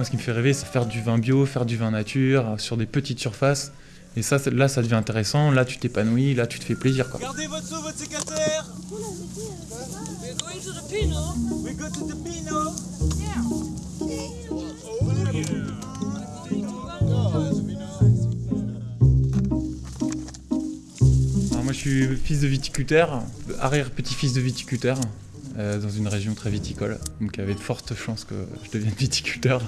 Moi, ce qui me fait rêver, c'est faire du vin bio, faire du vin nature, sur des petites surfaces. Et ça, là, ça devient intéressant. Là, tu t'épanouis, là, tu te fais plaisir. Quoi. Gardez votre seau, votre Alors moi, je suis fils de viticulteur, arrière-petit-fils de viticulteur, euh, dans une région très viticole. Donc, il y avait de fortes chances que je devienne viticulteur,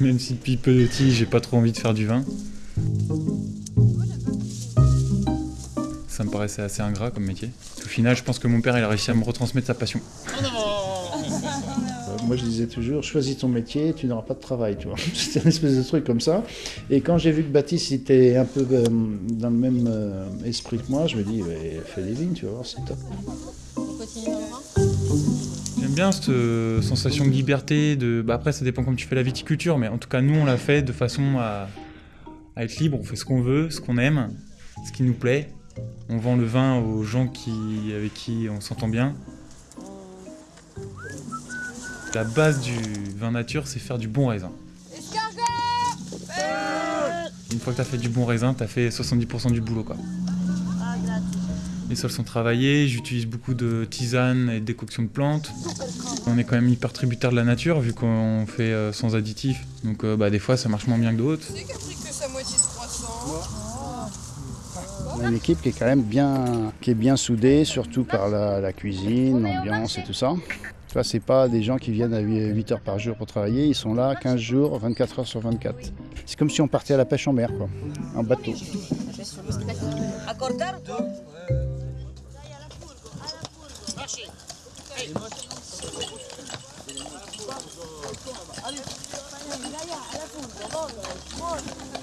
même si depuis petit, j'ai pas trop envie de faire du vin. Ça me paraissait assez ingrat comme métier. Au final, je pense que mon père, il a réussi à me retransmettre sa passion. Euh, Moi, je disais toujours, choisis ton métier, tu n'auras pas de travail, tu vois. C'était une espèce de truc comme ça. Et quand j'ai vu que Baptiste était un peu euh, dans le même esprit que moi, je me dis, fais des vignes, tu vas voir, c'est top. Bien cette euh, sensation de liberté. De... Bah, après, ça dépend comment tu fais la viticulture, mais en tout cas, nous, on l'a fait de façon à, être libre. On fait ce qu'on veut, ce qu'on aime, ce qui nous plaît. On vend le vin aux gens qui, avec qui on s'entend bien. La base du vin nature, c'est faire du bon raisin. Une fois que tu as fait du bon raisin, tu as fait 70% du boulot. Quoi. Les sols sont travaillés, j'utilise beaucoup de tisanes et de décoctions de plantes. On est quand même hyper tributaire de la nature vu qu'on fait euh, sans additifs. Donc euh, bah, des fois ça marche moins bien que d'autres. C'est qui a pris que sa moitié de croissant On a une équipe qui est quand même bien, qui est bien soudée, surtout par la, la cuisine, l'ambiance et tout ça. Tu vois, c'est pas des gens qui viennent à 8 heures par jour pour travailler, ils sont là 15 jours, 24 heures sur 24. C'est comme si on partait à la pêche en mer, quoi, en bateau. 俺家种的多棒子多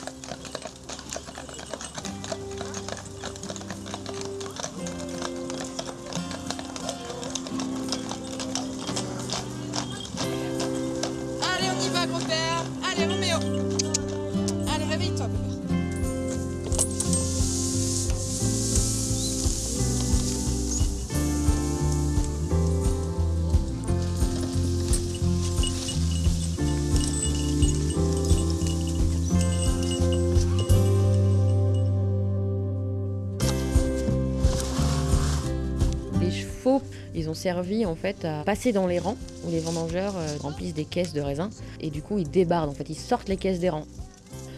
ont servi en fait à passer dans les rangs où les vendangeurs euh, remplissent des caisses de raisins et du coup ils débardent en fait, ils sortent les caisses des rangs.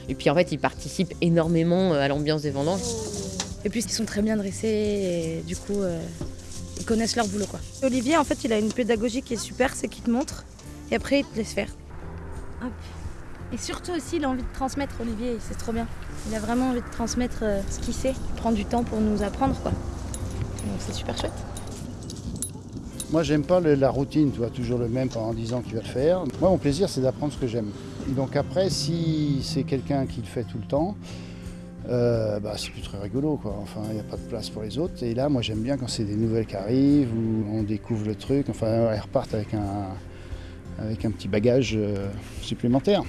Et puis en fait ils participent énormément euh, à l'ambiance des vendanges. Et puis ils sont très bien dressés et du coup euh, ils connaissent leur boulot quoi. Olivier en fait il a une pédagogie qui est super, c'est qu'il te montre et après il te laisse faire. Hop. Et surtout aussi il a envie de transmettre Olivier, c'est trop bien. Il a vraiment envie de transmettre euh, ce qu'il sait, il prend du temps pour nous apprendre quoi. Donc c'est super chouette. Moi, j'aime pas la routine, tu vois, toujours le même pendant 10 ans que tu vas le faire. Moi, mon plaisir, c'est d'apprendre ce que j'aime. Donc après, si c'est quelqu'un qui le fait tout le temps, euh, bah, c'est plus très rigolo, quoi. Enfin, il n'y a pas de place pour les autres. Et là, moi, j'aime bien quand c'est des nouvelles qui arrivent, où on découvre le truc. Enfin, elles repartent avec un, avec un petit bagage euh, supplémentaire.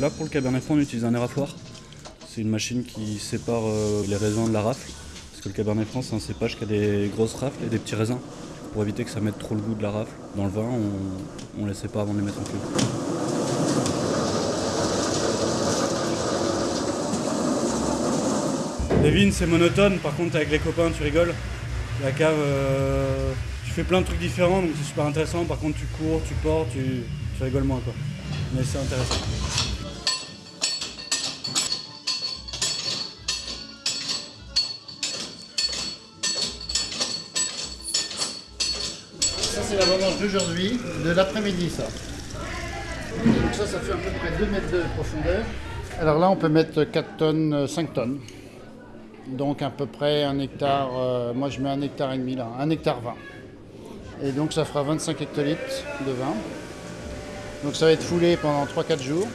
Là, pour le Cabernet Franc, on utilise un érafloir. C'est une machine qui sépare euh, les raisins de la rafle. Parce que le Cabernet Franc, c'est un cépage qui a des grosses rafles et des petits raisins. Pour éviter que ça mette trop le goût de la rafle dans le vin, on, on les sépare avant de les mettre en cuve. Les vignes, c'est monotone. Par contre, avec les copains, tu rigoles. La cave, euh, tu fais plein de trucs différents, donc c'est super intéressant. Par contre, tu cours, tu portes, tu, tu rigoles moins. Quoi. Mais c'est intéressant. C'est la vendange d'aujourd'hui, de l'après-midi, ça. Donc ça, ça fait à peu près 2 mètres de profondeur. Alors là, on peut mettre 4 tonnes, 5 tonnes. Donc à peu près un hectare, euh, moi je mets un hectare et demi là, un hectare 20. Et donc ça fera 25 hectolitres de vin. Donc ça va être foulé pendant 3-4 jours.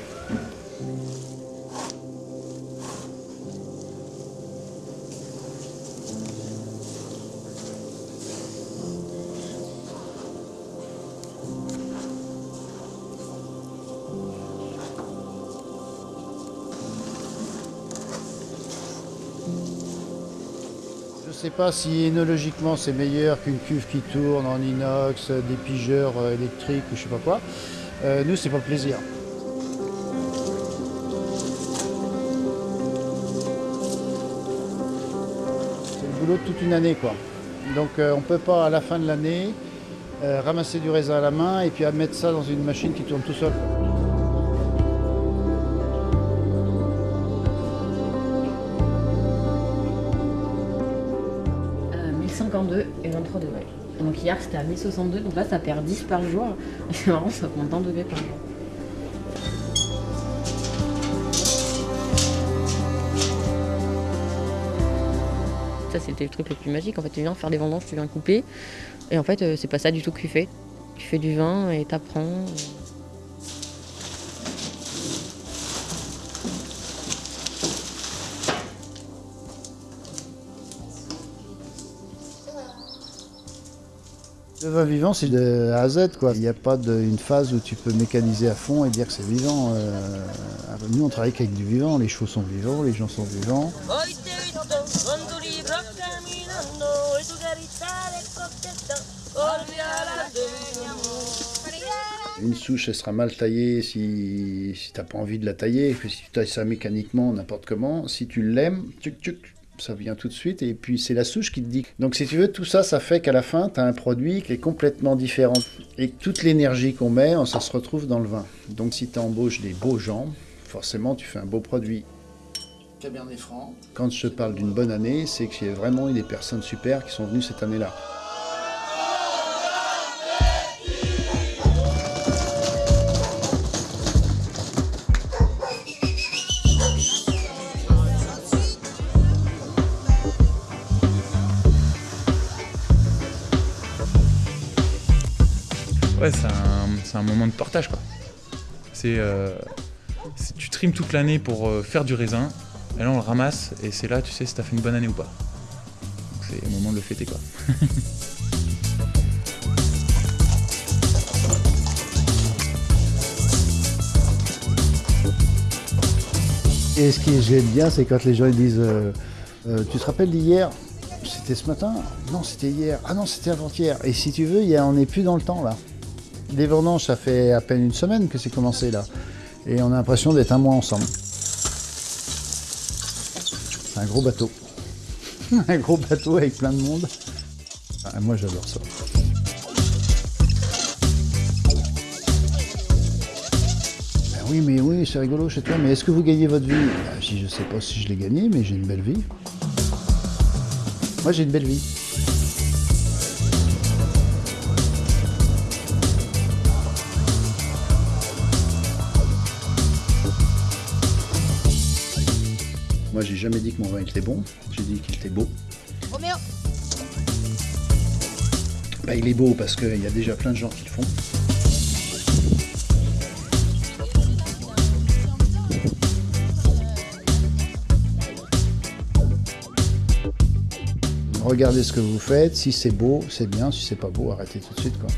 Sais pas si énologiquement c'est meilleur qu'une cuve qui tourne en inox, des pigeurs euh, électriques ou je sais pas quoi. Euh, nous, c'est pas le plaisir. C'est le boulot de toute une année, quoi. Donc, euh, on peut pas à la fin de l'année euh, ramasser du raisin à la main et puis à mettre ça dans une machine qui tourne tout seul. Euh, 1052 et 23 degrés. Donc hier c'était à 1062, donc là ça perd 10 par jour. C'est marrant, ça compte 1 degré par jour. Ça c'était le truc le plus magique. En fait, tu viens faire des vendanges, tu viens couper. Et en fait, euh, c'est pas ça du tout que tu fais. Tu fais du vin et t'apprends. Le vin vivant, c'est de A à Z. Quoi. Il n'y a pas de- une phase où tu peux mécaniser à fond et dire que c'est vivant. Euh, nous, on travaille avec du vivant. Les chevaux sont vivants, les gens sont vivants. Une souche, elle sera mal taillée si, si tu n'as pas envie de la tailler. si tu tailles ça mécaniquement, n'importe comment, si tu l'aimes, tchuc, tchuc, ça vient tout de suite. Et puis, c'est la souche qui te dit. Donc, si tu veux, tout ça, ça fait qu'à la fin, tu as un produit qui est complètement différent. Et toute l'énergie qu'on met, ça se retrouve dans le vin. Donc, si tu embauches des beaux gens, forcément, tu fais un beau produit. Cabernet Franc. Quand je te parle d'une bonne année, c'est qu'il y a vraiment eu des personnes super qui sont venues cette année-là. Ouais, c'est un, moment de partage quoi. C'est, euh, c'est- tu trimes toute l'année pour euh, faire du raisin, et là on le ramasse, et c'est là tu sais si t'as fait une bonne année ou pas. C'est le moment de le fêter quoi. Et ce que j'aime bien, c'est quand les gens ils disent euh, Tu te rappelles d'hier? C'était ce matin? Non, c'était hier. Ah non, c'était avant-hier. Et si tu veux, y a- on n'est plus dans le temps là. Vendanges, ça fait à peine une semaine que c'est commencé là. Et on a l'impression d'être un mois ensemble. C'est un gros bateau. un gros bateau avec plein de monde. Ah, moi, j'adore ça. Ben oui, mais oui, c'est rigolo chez toi, mais est-ce que vous gagnez votre vie? Ben, je sais pas si je l'ai gagné, mais j'ai une belle vie. Moi, j'ai une belle vie. Moi, j'ai jamais dit que mon vin était bon, j'ai dit qu'il était beau. Roméo, Bah, il est beau parce qu'il y a déjà plein de gens qui le font. Regardez ce que vous faites, si c'est beau, c'est bien, si c'est pas beau, arrêtez tout de suite quoi.